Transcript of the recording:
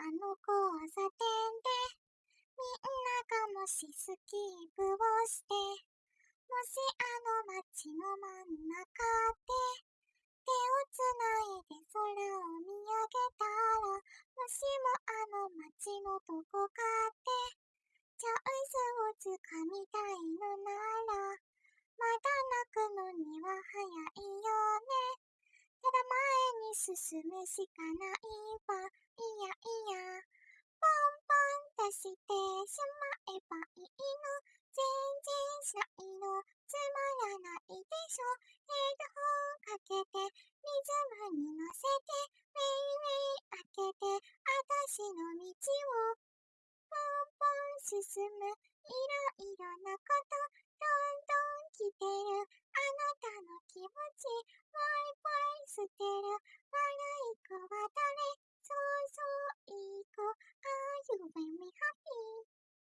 あの交差点でみんながもしスキープをしてもしあの街の真ん中で手をつないで空を見上げたらもしもあの街のどこかでチャンスをつかみたいのならまだ泣くのには早いよね。ただ前に進むしかないわ。しまえばいいの。全然しないのつまらないでしょ。ヘッドホンかけてリズムに乗せてウェイウェイ開けて私の道をポンポン進む。いろいろなことどんどん来てる。あなたの気持ちぽいぽい捨てる。